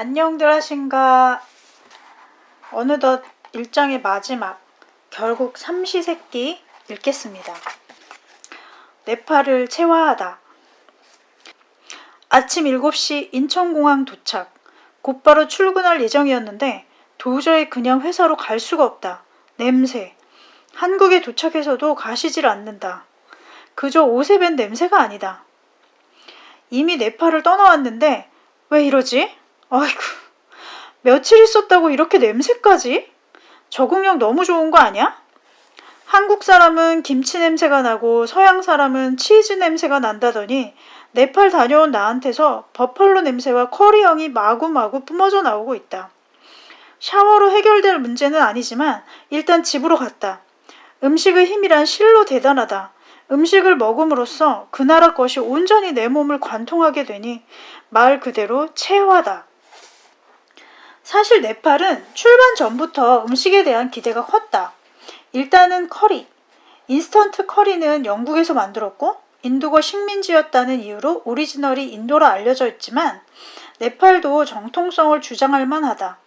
안녕들 하신가 어느덧 일장의 마지막 결국 삼시세끼 읽겠습니다. 네팔을 체화하다 아침 7시 인천공항 도착 곧바로 출근할 예정이었는데 도저히 그냥 회사로 갈 수가 없다. 냄새 한국에 도착해서도 가시질 않는다. 그저 옷에 밴 냄새가 아니다. 이미 네팔을 떠나왔는데 왜 이러지? 아이고 며칠 있었다고 이렇게 냄새까지? 적응력 너무 좋은 거 아니야? 한국 사람은 김치 냄새가 나고 서양 사람은 치즈 냄새가 난다더니 네팔 다녀온 나한테서 버펄로 냄새와 커리형이 마구마구 뿜어져 나오고 있다. 샤워로 해결될 문제는 아니지만 일단 집으로 갔다. 음식의 힘이란 실로 대단하다. 음식을 먹음으로써 그 나라 것이 온전히 내 몸을 관통하게 되니 말 그대로 체화다. 사실 네팔은 출발 전부터 음식에 대한 기대가 컸다. 일단은 커리. 인스턴트 커리는 영국에서 만들었고 인도가 식민지였다는 이유로 오리지널이 인도라 알려져 있지만 네팔도 정통성을 주장할 만하다.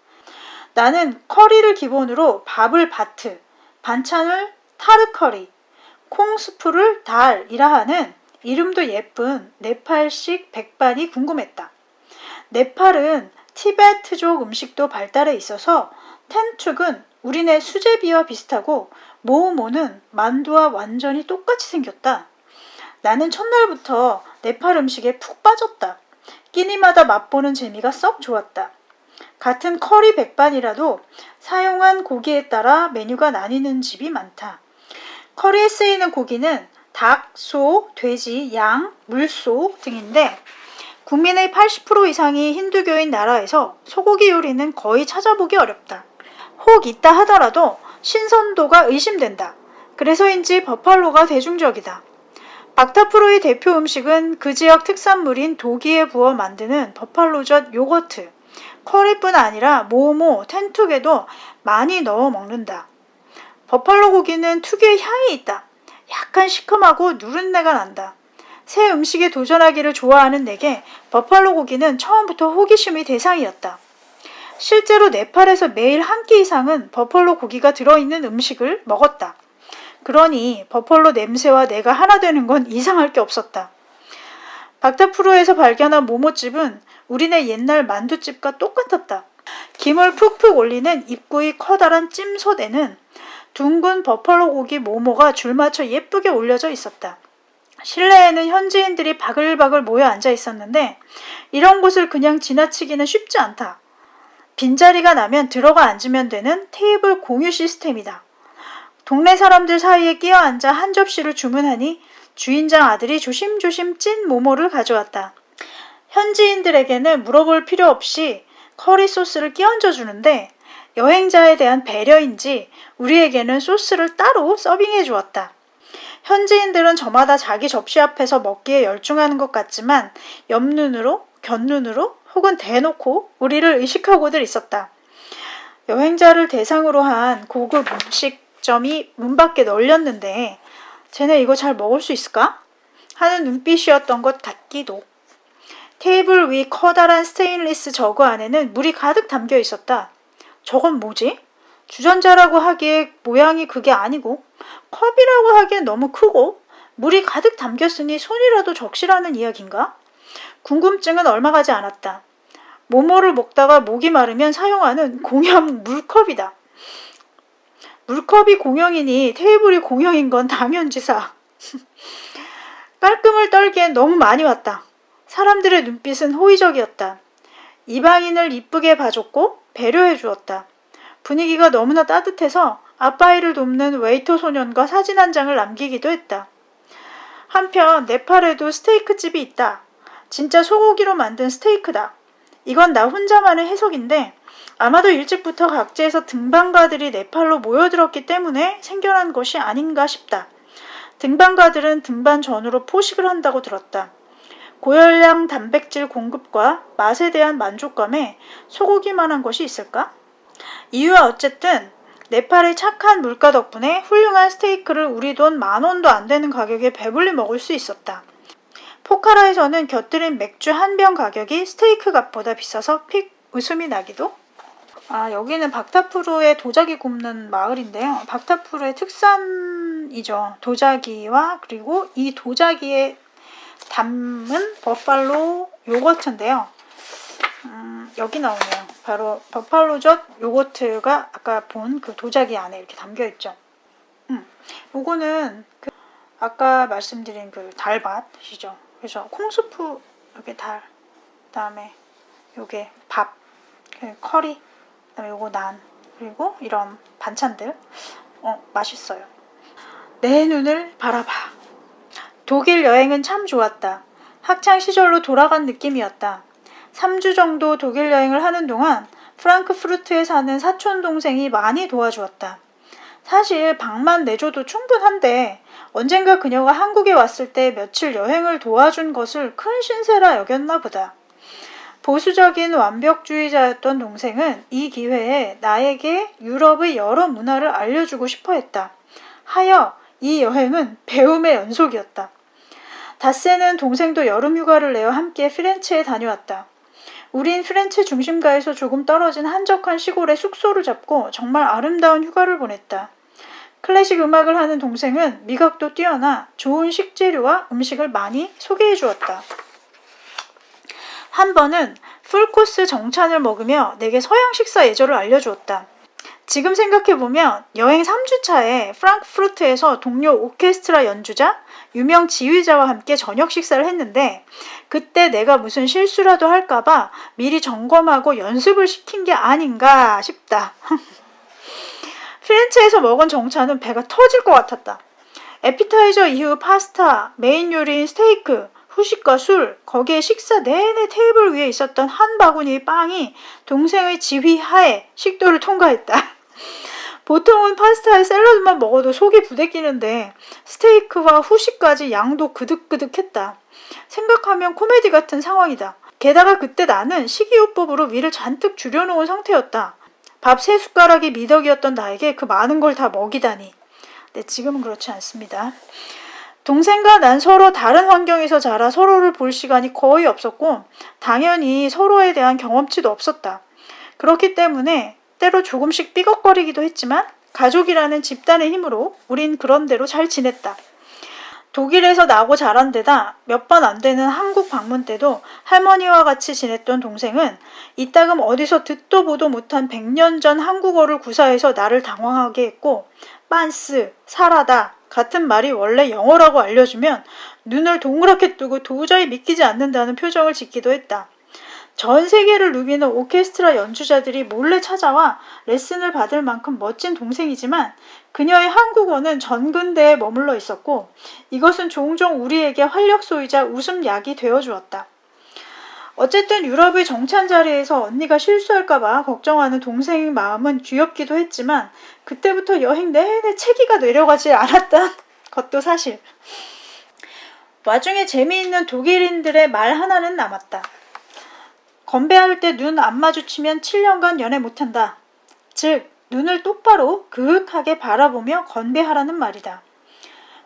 나는 커리를 기본으로 밥을 भात, 반찬을 타르커리, 콩스프를 달이라 하는 이름도 예쁜 네팔식 백반이 궁금했다. 네팔은 티베트족 음식도 발달해 있어서 텐툭은 우리네 수제비와 비슷하고 모모는 만두와 완전히 똑같이 생겼다. 나는 첫날부터 네팔 음식에 푹 빠졌다. 끼니마다 맛보는 재미가 썩 좋았다. 같은 커리 백반이라도 사용한 고기에 따라 메뉴가 나뉘는 집이 많다. 커리에 쓰이는 고기는 닭, 소, 돼지, 양, 물소 등인데 국민의 80% 이상이 힌두교인 나라에서 소고기 요리는 거의 찾아보기 어렵다. 혹 있다 하더라도 신선도가 의심된다. 그래서인지 버팔로가 대중적이다. 박타프로의 대표 음식은 그 지역 특산물인 도기에 부어 만드는 버팔로젓 요거트. 커리뿐 아니라 모모, 텐툭에도 많이 넣어 먹는다. 버팔로 고기는 특유의 향이 있다. 약간 시큼하고 누른내가 난다. 새 음식에 도전하기를 좋아하는 내게 버팔로 고기는 처음부터 호기심의 대상이었다. 실제로 네팔에서 매일 한 끼 이상은 버팔로 고기가 들어있는 음식을 먹었다. 그러니 버팔로 냄새와 내가 하나 되는 건 이상할 게 없었다. 박타프로에서 발견한 모모집은 우리네 옛날 만두집과 똑같았다. 김을 푹푹 올리는 입구의 커다란 찜솥에는 둥근 버팔로 고기 모모가 줄맞춰 예쁘게 올려져 있었다. 실내에는 현지인들이 바글바글 모여 앉아 있었는데 이런 곳을 그냥 지나치기는 쉽지 않다. 빈자리가 나면 들어가 앉으면 되는 테이블 공유 시스템이다. 동네 사람들 사이에 끼어 앉아 한 접시를 주문하니 주인장 아들이 조심조심 찐 모모를 가져왔다. 현지인들에게는 물어볼 필요 없이 커리 소스를 끼얹어 주는데 여행자에 대한 배려인지 우리에게는 소스를 따로 서빙해 주었다. 현지인들은 저마다 자기 접시 앞에서 먹기에 열중하는 것 같지만 옆눈으로, 곁눈으로 혹은 대놓고 우리를 의식하고들 있었다. 여행자를 대상으로 한 고급 음식점이 문 밖에 널렸는데 쟤네 이거 잘 먹을 수 있을까? 하는 눈빛이었던 것 같기도. 테이블 위 커다란 스테인리스 jug 안에는 물이 가득 담겨 있었다. 저건 뭐지? 주전자라고 하기에 모양이 그게 아니고 컵이라고 하기엔 너무 크고 물이 가득 담겼으니 손이라도 적시라는 이야기인가? 궁금증은 얼마 가지 않았다. 모모를 먹다가 목이 마르면 사용하는 공용 물컵이다. 물컵이 공용이니 테이블이 공용인 건 당연지사. 깔끔을 떨기엔 너무 많이 왔다. 사람들의 눈빛은 호의적이었다. 이방인을 이쁘게 봐줬고 배려해 주었다. 분위기가 너무나 따뜻해서 아빠 일을 돕는 웨이터 소년과 사진 한 장을 남기기도 했다. 한편 네팔에도 스테이크 집이 있다. 진짜 소고기로 만든 스테이크다. 이건 나 혼자만의 해석인데 아마도 일찍부터 각지에서 등반가들이 네팔로 모여들었기 때문에 생겨난 것이 아닌가 싶다. 등반가들은 등반 전후로 포식을 한다고 들었다. 고열량 단백질 공급과 맛에 대한 만족감에 소고기만한 것이 있을까? 이유와 어쨌든 네팔의 착한 물가 덕분에 훌륭한 스테이크를 우리 돈 만원도 안 되는 가격에 배불리 먹을 수 있었다. 포카라에서는 곁들인 맥주 한 병 가격이 스테이크 값보다 비싸서 픽 웃음이 나기도? 아 여기는 박타프루의 도자기 굽는 마을인데요. 박타프루의 특산이죠. 도자기와 그리고 이 도자기에 담은 버팔로 요거트인데요. 음, 여기 나오네요 바로 버팔로젓 요거트가 아까 본 그 도자기 안에 이렇게 담겨 있죠. 음, 요거는 그 아까 말씀드린 그 달밭이죠. 그래서 콩수프 여기 달 그다음에 요게 밥그 커리 그다음에 요거 난 그리고 이런 반찬들. 어 맛있어요. 내 눈을 바라봐. 독일 여행은 참 좋았다. 학창 시절로 돌아간 느낌이었다 3주 정도 독일 여행을 하는 동안 프랑크푸르트에 사는 사촌 동생이 많이 도와주었다 사실 방만 내줘도 충분한데 언젠가 그녀가 한국에 왔을 때 며칠 여행을 도와준 것을 큰 신세라 여겼나 보다. 보수적인 완벽주의자였던 동생은 이 기회에 나에게 유럽의 여러 문화를 알려주고 싶어 했다. 하여 이 여행은 배움의 연속이었다. 다세는 동생도 여름 휴가를 내어 함께 피렌체에 다녀왔다. 우린 피렌체 중심가에서 조금 떨어진 한적한 시골에 숙소를 잡고 정말 아름다운 휴가를 보냈다. 클래식 음악을 하는 동생은 미각도 뛰어나 좋은 식재료와 음식을 많이 소개해 주었다. 한 번은 풀코스 정찬을 먹으며 내게 서양 식사 예절을 알려주었다. 지금 생각해보면 여행 3주차에 프랑크푸르트에서 동료 오케스트라 연주자, 유명 지휘자와 함께 저녁 식사를 했는데 그때 내가 무슨 실수라도 할까봐 미리 점검하고 연습을 시킨 게 아닌가 싶다. 피렌체에서 먹은 정차는 배가 터질 것 같았다. 에피타이저 이후 파스타, 메인 요리인 스테이크, 후식과 술, 거기에 식사 내내 테이블 위에 있었던 한 바구니의 빵이 동생의 지휘 하에 식도를 통과했다. 보통은 파스타에 샐러드만 먹어도 속이 부대끼는데 스테이크와 후식까지 양도 그득그득했다. 생각하면 코미디 같은 상황이다. 게다가 그때 나는 식이요법으로 위를 잔뜩 줄여놓은 상태였다. 밥 세 숟가락이 미덕이었던 나에게 그 많은 걸 다 먹이다니. 네, 지금은 그렇지 않습니다. 동생과 난 서로 다른 환경에서 자라 서로를 볼 시간이 거의 없었고 당연히 서로에 대한 경험치도 없었다. 그렇기 때문에 때로 조금씩 삐걱거리기도 했지만 가족이라는 집단의 힘으로 우린 그런대로 잘 지냈다. 독일에서 나고 자란 데다 몇 번 안 되는 한국 방문 때도 할머니와 같이 지냈던 동생은 이따금 어디서 듣도 보도 못한 100년 전 한국어를 구사해서 나를 당황하게 했고 빤스, 사라다 같은 말이 원래 영어라고 알려주면 눈을 동그랗게 뜨고 도저히 믿기지 않는다는 표정을 짓기도 했다. 전 세계를 누비는 오케스트라 연주자들이 몰래 찾아와 레슨을 받을 만큼 멋진 동생이지만 그녀의 한국어는 전근대에 머물러 있었고 이것은 종종 우리에게 활력소이자 웃음약이 되어주었다. 어쨌든 유럽의 정찬 자리에서 언니가 실수할까봐 걱정하는 동생의 마음은 귀엽기도 했지만 그때부터 여행 내내 체기가 내려가지 않았던 것도 사실. 와중에 재미있는 독일인들의 말 하나는 남았다. 건배할 때 눈 안 마주치면 7년간 연애 못한다. 즉, 눈을 똑바로 그윽하게 바라보며 건배하라는 말이다.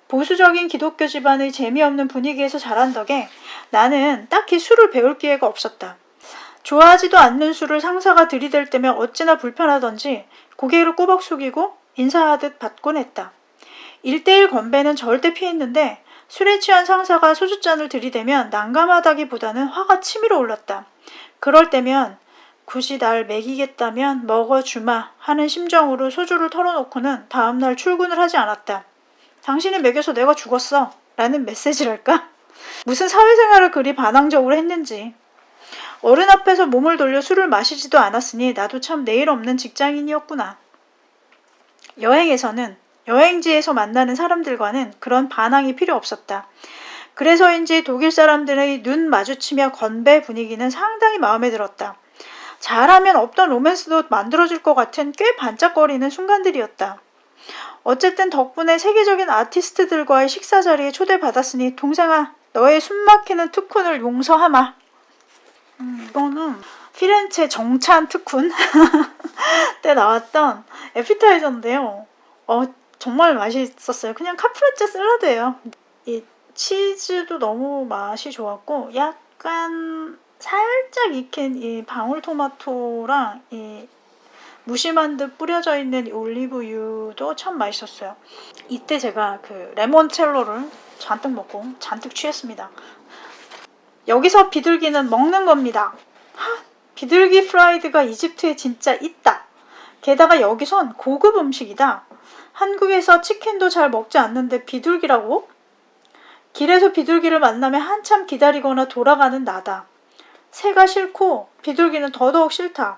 보수적인 기독교 집안의 재미없는 분위기에서 자란 덕에 나는 딱히 술을 배울 기회가 없었다. 좋아하지도 않는 술을 상사가 들이댈 때면 어찌나 불편하던지 고개를 꼬박 숙이고 인사하듯 받곤 했다. 일대일 건배는 절대 피했는데 술에 취한 상사가 소주잔을 들이대면 난감하다기보다는 화가 치밀어 올랐다. 그럴 때면 굳이 날 먹이겠다면 먹어주마 하는 심정으로 소주를 털어놓고는 다음날 출근을 하지 않았다. 당신이 먹여서 내가 죽었어 라는 메시지랄까? 무슨 사회생활을 그리 반항적으로 했는지. 어른 앞에서 몸을 돌려 술을 마시지도 않았으니 나도 참 내일 없는 직장인이었구나. 여행에서는 여행지에서 만나는 사람들과는 그런 반항이 필요 없었다. 그래서인지 독일 사람들의 눈 마주치며 건배 분위기는 상당히 마음에 들었다. 잘하면 없던 로맨스도 만들어질 것 같은 꽤 반짝거리는 순간들이었다. 어쨌든 덕분에 세계적인 아티스트들과의 식사 자리에 초대받았으니 동생아 너의 숨막히는 특훈을 용서하마. 음, 이거는 피렌체 정찬 특훈 때 나왔던 에피타이저인데요. 어, 정말 맛있었어요. 그냥 카프레체 샐러드예요. 이 치즈도 너무 맛이 좋았고 약간 살짝 익힌 이 방울토마토랑 이 무심한 듯 뿌려져 있는 이 올리브유도 참 맛있었어요. 이때 제가 그 레몬첼로를 잔뜩 먹고 잔뜩 취했습니다. 여기서 비둘기는 먹는 겁니다. 하, 비둘기 프라이드가 이집트에 진짜 있다. 게다가 여기선 고급 음식이다. 한국에서 치킨도 잘 먹지 않는데 비둘기라고? 길에서 비둘기를 만나면 한참 기다리거나 돌아가는 나다. 새가 싫고 비둘기는 더더욱 싫다.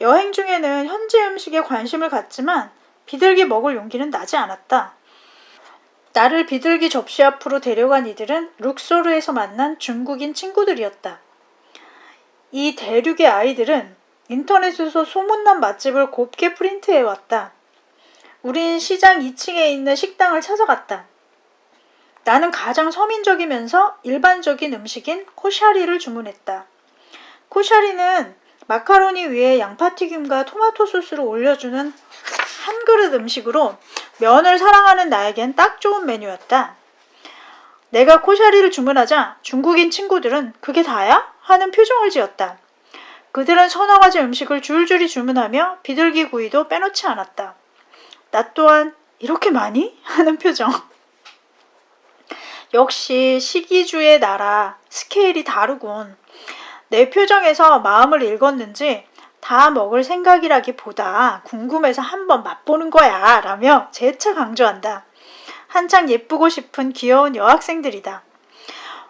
여행 중에는 현지 음식에 관심을 갖지만 비둘기 먹을 용기는 나지 않았다. 나를 비둘기 접시 앞으로 데려간 이들은 룩소르에서 만난 중국인 친구들이었다. 이 대륙의 아이들은 인터넷에서 소문난 맛집을 곱게 프린트해왔다. 우린 시장 2층에 있는 식당을 찾아갔다. 나는 가장 서민적이면서 일반적인 음식인 코샤리를 주문했다. 코샤리는 마카로니 위에 양파튀김과 토마토 소스를 올려주는 한 그릇 음식으로 면을 사랑하는 나에겐 딱 좋은 메뉴였다. 내가 코샤리를 주문하자 중국인 친구들은 그게 다야? 하는 표정을 지었다. 그들은 서너 가지 음식을 줄줄이 주문하며 비둘기 구이도 빼놓지 않았다. 나 또한 이렇게 많이? 하는 표정. 역시 시기주의 나라 스케일이 다르군. 내 표정에서 마음을 읽었는지 다 먹을 생각이라기보다 궁금해서 한번 맛보는 거야 라며 재차 강조한다. 한창 예쁘고 싶은 귀여운 여학생들이다.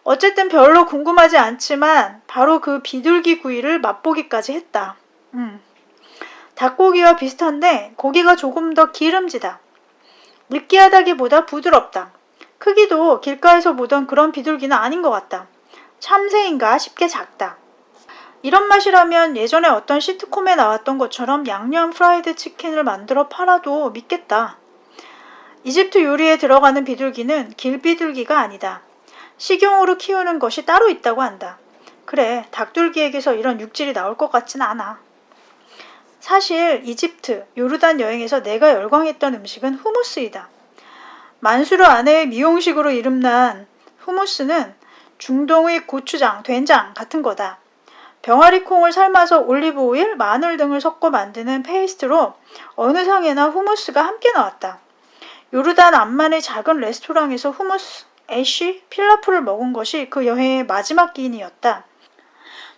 어쨌든 별로 궁금하지 않지만 바로 그 비둘기 구이를 맛보기까지 했다. 음. 닭고기와 비슷한데 고기가 조금 더 기름지다. 느끼하다기보다 부드럽다. 크기도 길가에서 보던 그런 비둘기는 아닌 것 같다. 참새인가 싶게 작다. 이런 맛이라면 예전에 어떤 시트콤에 나왔던 것처럼 양념 프라이드 치킨을 만들어 팔아도 믿겠다. 이집트 요리에 들어가는 비둘기는 길비둘기가 아니다. 식용으로 키우는 것이 따로 있다고 한다. 그래, 닭둘기에게서 이런 육질이 나올 것 같진 않아. 사실 이집트, 요르단 여행에서 내가 열광했던 음식은 후무스이다. 만수르 아내의 미용식으로 이름난 후무스는 중동의 고추장, 된장 같은 거다. 병아리 콩을 삶아서 올리브 오일, 마늘 등을 섞어 만드는 페이스트로 어느 상에나 후무스가 함께 나왔다. 요르단 암만의 작은 레스토랑에서 후무스, 애쉬, 필라프를 먹은 것이 그 여행의 마지막 끼니였다.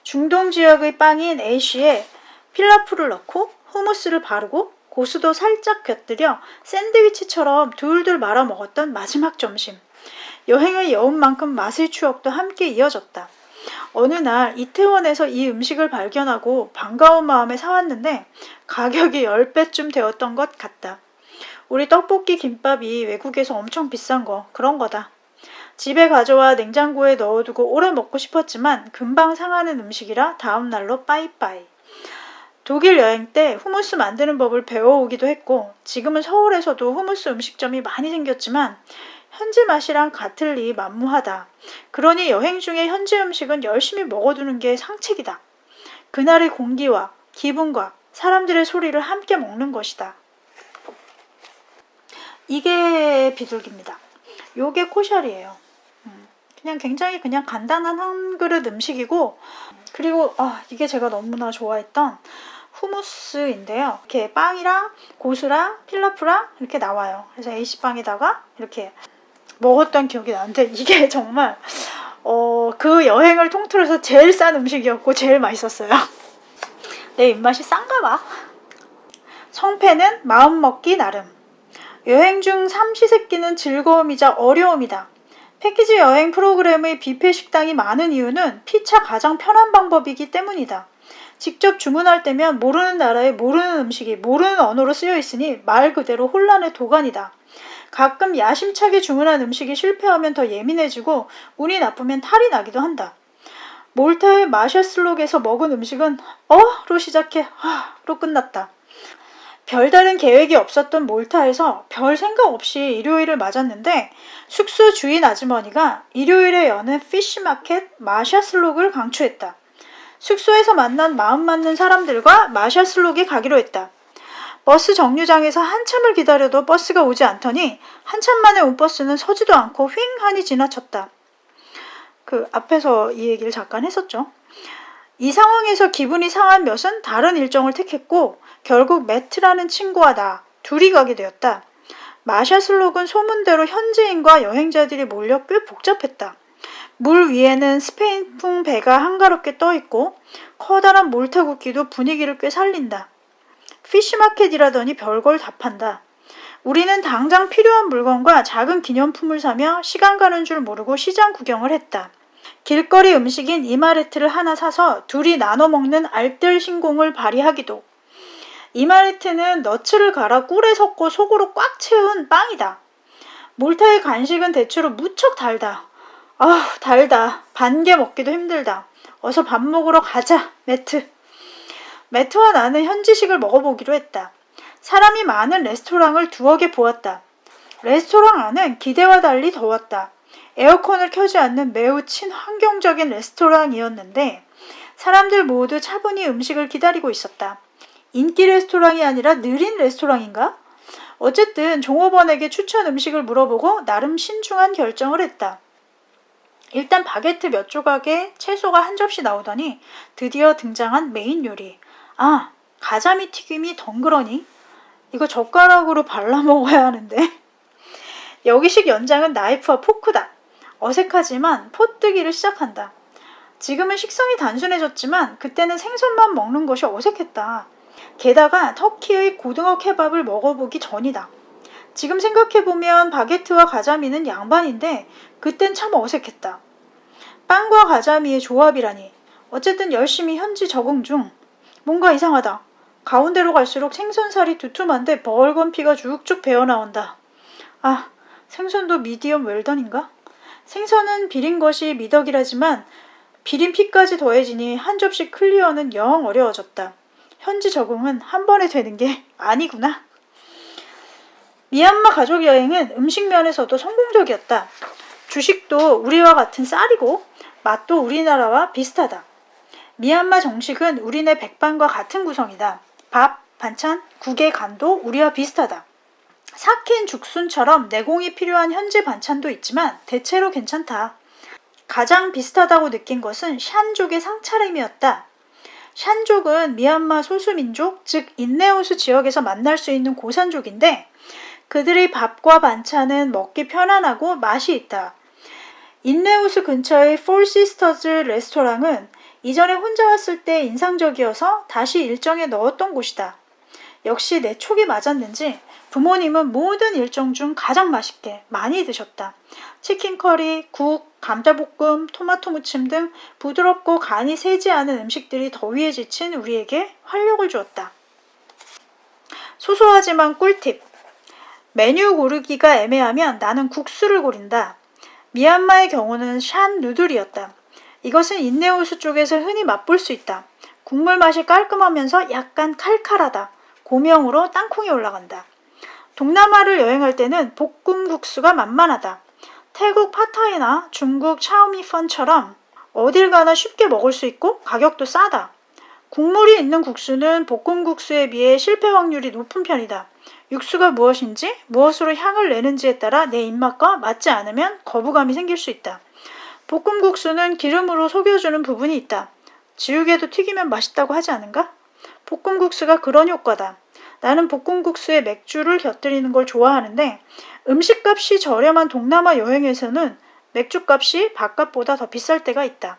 중동 지역의 빵인 애쉬에 필라프를 넣고 후무스를 바르고 고수도 살짝 곁들여 샌드위치처럼 둘둘 말아 먹었던 마지막 점심. 여행의 여운만큼 맛의 추억도 함께 이어졌다. 어느 날 이태원에서 이 음식을 발견하고 반가운 마음에 사왔는데 가격이 10배쯤 되었던 것 같다. 우리 떡볶이 김밥이 외국에서 엄청 비싼 거 그런 거다. 집에 가져와 냉장고에 넣어두고 오래 먹고 싶었지만 금방 상하는 음식이라 다음날로 빠이빠이. 독일 여행 때 후무스 만드는 법을 배워오기도 했고 지금은 서울에서도 후무스 음식점이 많이 생겼지만 현지 맛이랑 같을 리 만무하다. 그러니 여행 중에 현지 음식은 열심히 먹어두는 게 상책이다. 그날의 공기와 기분과 사람들의 소리를 함께 먹는 것이다. 이게 비둘기입니다. 요게 코샬이에요. 음, 그냥 굉장히 그냥 간단한 한 그릇 음식이고 그리고 아 이게 제가 너무나 좋아했던 후무스인데요. 이렇게 빵이랑 고수랑 필라프랑 이렇게 나와요. 그래서 A씨빵에다가 이렇게 먹었던 기억이 나는데 이게 정말 어, 그 여행을 통틀어서 제일 싼 음식이었고 제일 맛있었어요. 내 입맛이 싼가 봐. 성패는 마음먹기 나름. 여행 중 삼시세끼는 즐거움이자 어려움이다. 패키지 여행 프로그램의 뷔페 식당이 많은 이유는 피차 가장 편한 방법이기 때문이다. 직접 주문할 때면 모르는 나라의 모르는 음식이 모르는 언어로 쓰여 있으니 말 그대로 혼란의 도가니다. 가끔 야심차게 주문한 음식이 실패하면 더 예민해지고 운이 나쁘면 탈이 나기도 한다. 몰타의 마샤슬록에서 먹은 음식은 어로 시작해 하로 끝났다. 별다른 계획이 없었던 몰타에서 별 생각 없이 일요일을 맞았는데 숙소 주인 아주머니가 일요일에 여는 피쉬마켓 마샤슬록을 강추했다. 숙소에서 만난 마음 맞는 사람들과 마샤슬록에 가기로 했다. 버스 정류장에서 한참을 기다려도 버스가 오지 않더니 한참 만에 온 버스는 서지도 않고 휑하니 지나쳤다. 그 앞에서 이 얘기를 잠깐 했었죠. 이 상황에서 기분이 상한 몇은 다른 일정을 택했고 결국 매트라는 친구와 나 둘이 가게 되었다. 마샤슬록은 소문대로 현지인과 여행자들이 몰려 꽤 복잡했다. 물 위에는 스페인풍 배가 한가롭게 떠있고 커다란 몰타국기도 분위기를 꽤 살린다. 피쉬마켓이라더니 별걸 다 판다. 우리는 당장 필요한 물건과 작은 기념품을 사며 시간 가는 줄 모르고 시장 구경을 했다. 길거리 음식인 이마레트를 하나 사서 둘이 나눠 먹는 알뜰 신공을 발휘하기도. 이마레트는 너츠를 갈아 꿀에 섞고 속으로 꽉 채운 빵이다. 몰타의 간식은 대체로 무척 달다. 아, 달다. 반 개 먹기도 힘들다. 어서 밥 먹으러 가자, 매트. 매트와 나는 현지식을 먹어보기로 했다. 사람이 많은 레스토랑을 두어 개 보았다. 레스토랑 안은 기대와 달리 더웠다. 에어컨을 켜지 않는 매우 친환경적인 레스토랑이었는데 사람들 모두 차분히 음식을 기다리고 있었다. 인기 레스토랑이 아니라 느린 레스토랑인가? 어쨌든 종업원에게 추천 음식을 물어보고 나름 신중한 결정을 했다. 일단 바게트 몇 조각에 채소가 한 접시 나오더니 드디어 등장한 메인 요리. 아, 가자미 튀김이 덩그러니? 이거 젓가락으로 발라 먹어야 하는데. 여기식 연장은 나이프와 포크다. 어색하지만 포뜨기를 시작한다. 지금은 식성이 단순해졌지만 그때는 생선만 먹는 것이 어색했다. 게다가 터키의 고등어 케밥을 먹어보기 전이다. 지금 생각해보면 바게트와 가자미는 양반인데 그땐 참 어색했다. 빵과 가자미의 조합이라니. 어쨌든 열심히 현지 적응 중. 뭔가 이상하다. 가운데로 갈수록 생선살이 두툼한데 벌건 피가 쭉쭉 배어나온다. 아, 생선도 미디엄 웰던인가? 생선은 비린 것이 미덕이라지만 비린 피까지 더해지니 한 접시 클리어는 영 어려워졌다. 현지 적응은 한 번에 되는 게 아니구나. 미얀마 가족 여행은 음식 면에서도 성공적이었다. 주식도 우리와 같은 쌀이고 맛도 우리나라와 비슷하다. 미얀마 정식은 우리네 백반과 같은 구성이다. 밥, 반찬, 국의 간도 우리와 비슷하다. 삭힌 죽순처럼 내공이 필요한 현지 반찬도 있지만 대체로 괜찮다. 가장 비슷하다고 느낀 것은 샨족의 상차림이었다. 샨족은 미얀마 소수민족, 즉 인네오스 지역에서 만날 수 있는 고산족인데 그들의 밥과 반찬은 먹기 편안하고 맛이 있다. 인레 호수 근처의 Four Sisters 레스토랑은 이전에 혼자 왔을 때 인상적이어서 다시 일정에 넣었던 곳이다. 역시 내 촉이 맞았는지 부모님은 모든 일정 중 가장 맛있게 많이 드셨다. 치킨 커리, 국, 감자볶음, 토마토 무침 등 부드럽고 간이 세지 않은 음식들이 더위에 지친 우리에게 활력을 주었다. 소소하지만 꿀팁. 메뉴 고르기가 애매하면 나는 국수를 고른다. 미얀마의 경우는 샨 noodle이었다. 이것은 인레 호수 쪽에서 흔히 맛볼 수 있다. 국물 맛이 깔끔하면서 약간 칼칼하다. 고명으로 땅콩이 올라간다. 동남아를 여행할 때는 볶음 국수가 만만하다. 태국 팟타이나 중국 차오미펀처럼 어딜 가나 쉽게 먹을 수 있고 가격도 싸다. 국물이 있는 국수는 볶음국수에 비해 실패 확률이 높은 편이다. 육수가 무엇인지 무엇으로 향을 내는지에 따라 내 입맛과 맞지 않으면 거부감이 생길 수 있다. 볶음국수는 기름으로 속여주는 부분이 있다. 지우개도 튀기면 맛있다고 하지 않은가? 볶음국수가 그런 효과다. 나는 볶음국수에 맥주를 곁들이는 걸 좋아하는데 음식값이 저렴한 동남아 여행에서는 맥주값이 밥값보다 더 비쌀 때가 있다.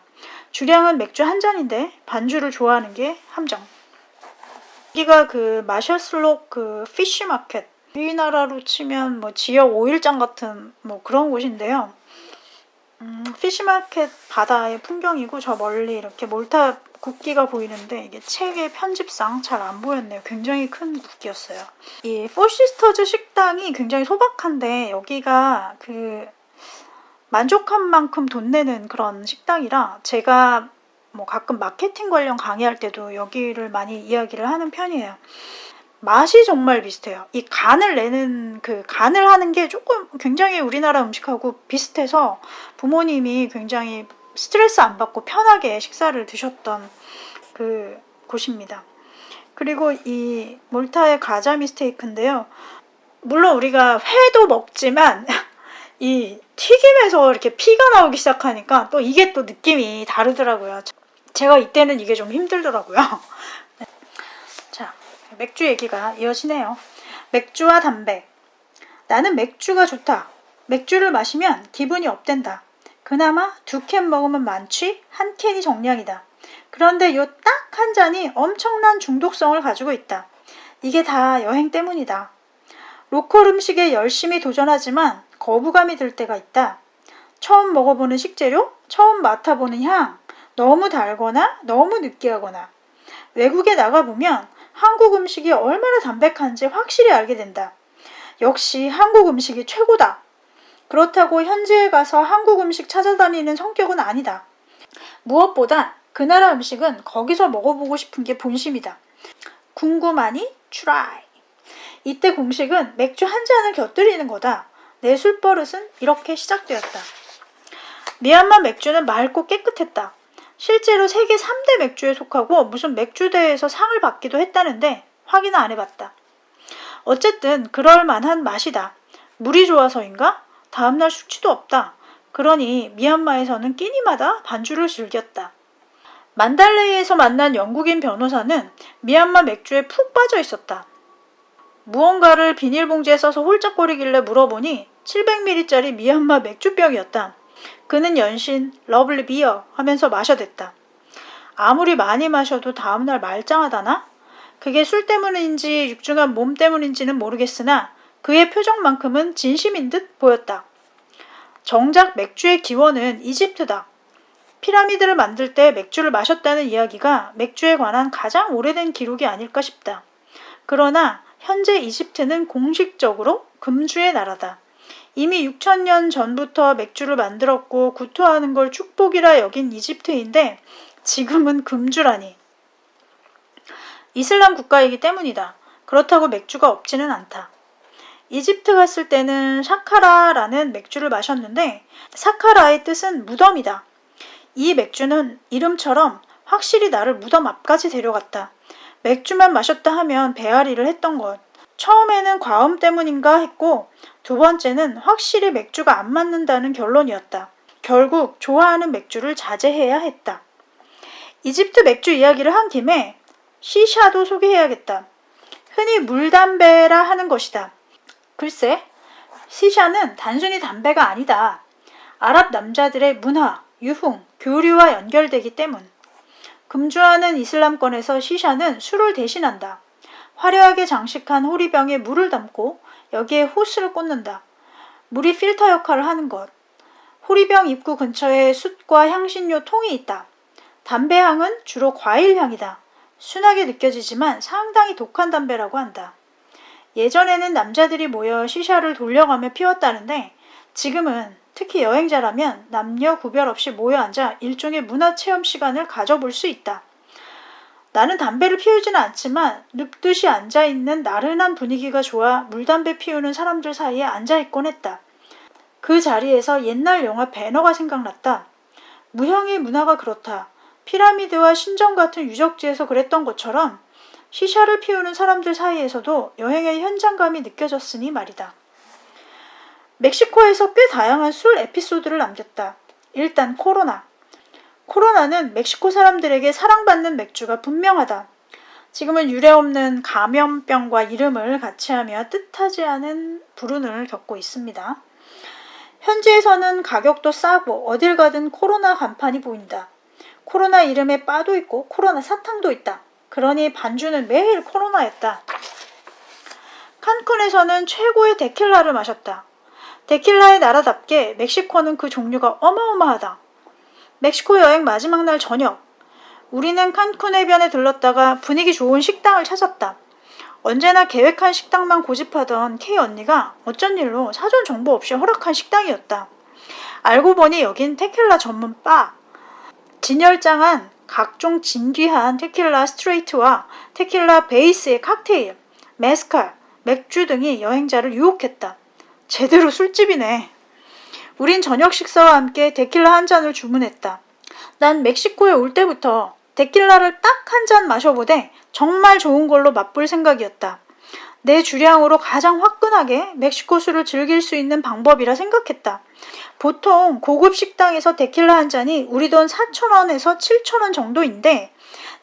주량은 맥주 한 잔인데 반주를 좋아하는 게 함정. 여기가 그 마샤슬록 그 fish market 우리나라로 치면 뭐 지역 오일장 같은 뭐 그런 곳인데요. 음, fish market 바다의 풍경이고 저 멀리 이렇게 몰타 국기가 보이는데 이게 책의 편집상 잘 안 보였네요. 굉장히 큰 국기였어요. 이 Four Sisters 식당이 굉장히 소박한데 여기가 그 만족한 만큼 돈 내는 그런 식당이라 제가 뭐 가끔 마케팅 관련 강의할 때도 여기를 많이 이야기를 하는 편이에요. 맛이 정말 비슷해요. 이 간을 내는 그 간을 하는 게 조금 굉장히 우리나라 음식하고 비슷해서 부모님이 굉장히 스트레스 안 받고 편하게 식사를 드셨던 그 곳입니다. 그리고 이 몰타의 가자미 스테이크인데요. 물론 우리가 회도 먹지만 이 튀김에서 이렇게 피가 나오기 시작하니까 또 이게 또 느낌이 다르더라고요. 제가 이때는 이게 좀 힘들더라고요. 자, 맥주 얘기가 이어지네요. 맥주와 담배. 나는 맥주가 좋다. 맥주를 마시면 기분이 업된다. 그나마 두 캔 먹으면 많지 한 캔이 정량이다. 그런데 요 딱 한 잔이 엄청난 중독성을 가지고 있다. 이게 다 여행 때문이다. 로컬 음식에 열심히 도전하지만 거부감이 들 때가 있다. 처음 먹어보는 식재료, 처음 맡아보는 향, 너무 달거나 너무 느끼하거나 외국에 나가보면 한국 음식이 얼마나 담백한지 확실히 알게 된다. 역시 한국 음식이 최고다. 그렇다고 현지에 가서 한국 음식 찾아다니는 성격은 아니다. 무엇보다 그 나라 음식은 거기서 먹어보고 싶은 게 본심이다. 궁금하니? Try. 이때 공식은 맥주 한 잔을 곁들이는 거다. 내 술버릇은 이렇게 시작되었다. 미얀마 맥주는 맑고 깨끗했다. 실제로 세계 3대 맥주에 속하고 무슨 맥주대회에서 상을 받기도 했다는데 확인은 안 해봤다. 어쨌든 그럴 만한 맛이다. 물이 좋아서인가? 다음날 숙취도 없다. 그러니 미얀마에서는 끼니마다 반주를 즐겼다. 만달레이에서 만난 영국인 변호사는 미얀마 맥주에 푹 빠져 있었다. 무언가를 비닐봉지에 싸서 홀짝거리길래 물어보니 700ml짜리 미얀마 맥주병이었다. 그는 연신 lovely beer 하면서 마셔댔다. 아무리 많이 마셔도 다음날 말짱하다나? 그게 술 때문인지 육중한 몸 때문인지는 모르겠으나 그의 표정만큼은 진심인 듯 보였다. 정작 맥주의 기원은 이집트다. 피라미드를 만들 때 맥주를 마셨다는 이야기가 맥주에 관한 가장 오래된 기록이 아닐까 싶다. 그러나 현재 이집트는 공식적으로 금주의 나라다. 이미 6천년 전부터 맥주를 만들었고 구토하는 걸 축복이라 여긴 이집트인데 지금은 금주라니. 이슬람 국가이기 때문이다. 그렇다고 맥주가 없지는 않다. 이집트 갔을 때는 샤카라라는 맥주를 마셨는데 사카라의 뜻은 무덤이다. 이 맥주는 이름처럼 확실히 나를 무덤 앞까지 데려갔다. 맥주만 마셨다 하면 배앓이를 했던 것. 처음에는 과음 때문인가 했고 두 번째는 확실히 맥주가 안 맞는다는 결론이었다. 결국 좋아하는 맥주를 자제해야 했다. 이집트 맥주 이야기를 한 김에 시샤도 소개해야겠다. 흔히 물담배라 하는 것이다. 글쎄, 시샤는 단순히 담배가 아니다. 아랍 남자들의 문화, 유흥, 교류와 연결되기 때문. 금주하는 이슬람권에서 시샤는 술을 대신한다. 화려하게 장식한 호리병에 물을 담고 여기에 호스를 꽂는다. 물이 필터 역할을 하는 것. 호리병 입구 근처에 숯과 향신료 통이 있다. 담배 향은 주로 과일 향이다. 순하게 느껴지지만 상당히 독한 담배라고 한다. 예전에는 남자들이 모여 시샤를 돌려가며 피웠다는데 지금은 특히 여행자라면 남녀 구별 없이 모여 앉아 일종의 문화 체험 시간을 가져볼 수 있다. 나는 담배를 피우지는 않지만 눕듯이 앉아있는 나른한 분위기가 좋아 물담배 피우는 사람들 사이에 앉아있곤 했다. 그 자리에서 옛날 영화 배너가 생각났다. 무형의 문화가 그렇다. 피라미드와 신전 같은 유적지에서 그랬던 것처럼 시샤를 피우는 사람들 사이에서도 여행의 현장감이 느껴졌으니 말이다. 멕시코에서 꽤 다양한 술 에피소드를 남겼다. 일단 코로나. 코로나는 멕시코 사람들에게 사랑받는 맥주가 분명하다. 지금은 유례없는 감염병과 이름을 같이 하며 뜻하지 않은 불운을 겪고 있습니다. 현지에서는 가격도 싸고 어딜 가든 코로나 간판이 보인다. 코로나 이름에 바도 있고 코로나 사탕도 있다. 그러니 반주는 매일 코로나였다. 칸쿤에서는 최고의 데킬라를 마셨다. 데킬라의 나라답게 멕시코는 그 종류가 어마어마하다. 멕시코 여행 마지막 날 저녁, 우리는 칸쿤 해변에 들렀다가 분위기 좋은 식당을 찾았다. 언제나 계획한 식당만 고집하던 K 언니가 어쩐 일로 사전 정보 없이 허락한 식당이었다. 알고 보니 여긴 테킬라 전문 바. 진열장한 각종 진귀한 테킬라 스트레이트와 테킬라 베이스의 칵테일, 메스칼, 맥주 등이 여행자를 유혹했다. 제대로 술집이네. 우린 저녁 식사와 함께 데킬라 한 잔을 주문했다. 난 멕시코에 올 때부터 데킬라를 딱 한 잔 마셔보되 정말 좋은 걸로 맛볼 생각이었다. 내 주량으로 가장 화끈하게 멕시코 술을 즐길 수 있는 방법이라 생각했다. 보통 고급 식당에서 데킬라 한 잔이 우리 돈 4,000원에서 7,000원 정도인데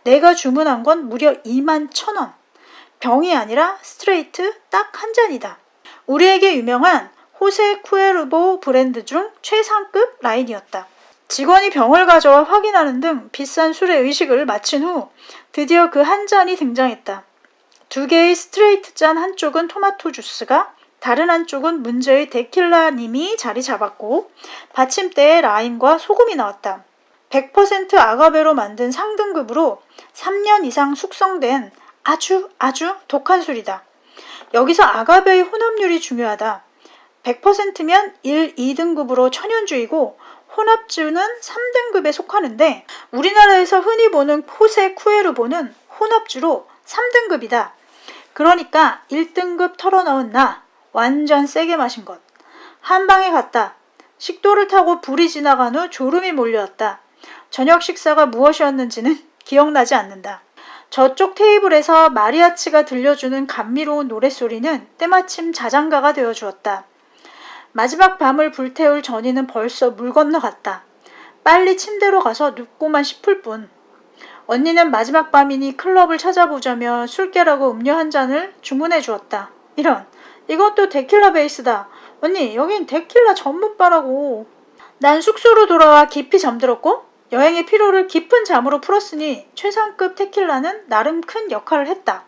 내가 주문한 건 무려 2만 1,000원. 병이 아니라 스트레이트 딱 한 잔이다. 우리에게 유명한 호세 쿠에르보 브랜드 중 최상급 라인이었다. 직원이 병을 가져와 확인하는 등 비싼 술의 의식을 마친 후 드디어 그 한 잔이 등장했다. 두 개의 스트레이트 잔 한쪽은 토마토 주스가 다른 한쪽은 문제의 데킬라님이 자리 잡았고 받침대에 라임과 소금이 나왔다. 100% 아가베로 만든 상등급으로 3년 이상 숙성된 아주 아주 독한 술이다. 여기서 아가베의 혼합률이 중요하다. 100%면 1, 2등급으로 천연주이고 혼합주는 3등급에 속하는데 우리나라에서 흔히 보는 포세 쿠에르보는 혼합주로 3등급이다. 그러니까 1등급 털어넣은 나 완전 세게 마신 것. 한 방에 갔다. 식도를 타고 불이 지나간 후 졸음이 몰려왔다. 저녁 식사가 무엇이었는지는 기억나지 않는다. 저쪽 테이블에서 마리아치가 들려주는 감미로운 노랫소리는 때마침 자장가가 되어 주었다. 마지막 밤을 불태울 전이는 벌써 물 건너갔다. 빨리 침대로 가서 눕고만 싶을 뿐. 언니는 마지막 밤이니 클럽을 찾아보자며 술깨라고 음료 한 잔을 주문해 주었다. 이런, 이것도 데킬라 베이스다. 언니, 여긴 데킬라 전문바라고. 난 숙소로 돌아와 깊이 잠들었고 여행의 피로를 깊은 잠으로 풀었으니 최상급 테킬라는 나름 큰 역할을 했다.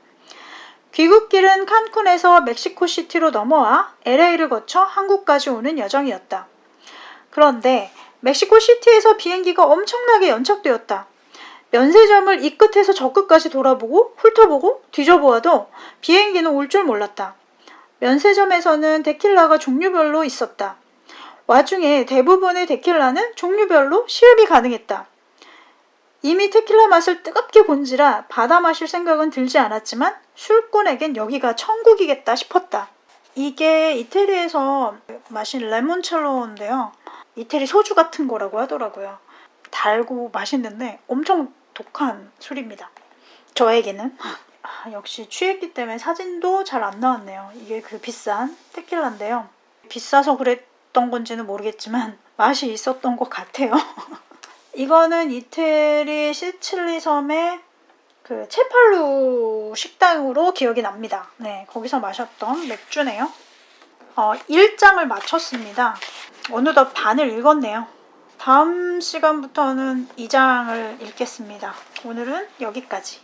귀국길은 칸쿤에서 멕시코시티로 넘어와 LA를 거쳐 한국까지 오는 여정이었다. 그런데 멕시코시티에서 비행기가 엄청나게 연착되었다. 면세점을 이 끝에서 저 끝까지 돌아보고 훑어보고 뒤져보아도 비행기는 올 줄 몰랐다. 면세점에서는 데킬라가 종류별로 있었다. 와중에 대부분의 데킬라는 종류별로 시음이 가능했다. 이미 테킬라 맛을 뜨겁게 본지라 받아 마실 생각은 들지 않았지만 술꾼에겐 여기가 천국이겠다 싶었다. 이게 이태리에서 마신 레몬첼로인데요. 이태리 소주 같은 거라고 하더라고요. 달고 맛있는데 엄청 독한 술입니다. 저에게는 아, 역시 취했기 때문에 사진도 잘 안 나왔네요. 이게 그 비싼 테킬라인데요. 비싸서 그랬던 건지는 모르겠지만 맛이 있었던 것 같아요. 이거는 이태리 시칠리 섬의 그 체팔루 식당으로 기억이 납니다. 네, 거기서 마셨던 맥주네요. 어, 1장을 마쳤습니다. 어느덧 반을 읽었네요. 다음 시간부터는 2장을 읽겠습니다. 오늘은 여기까지.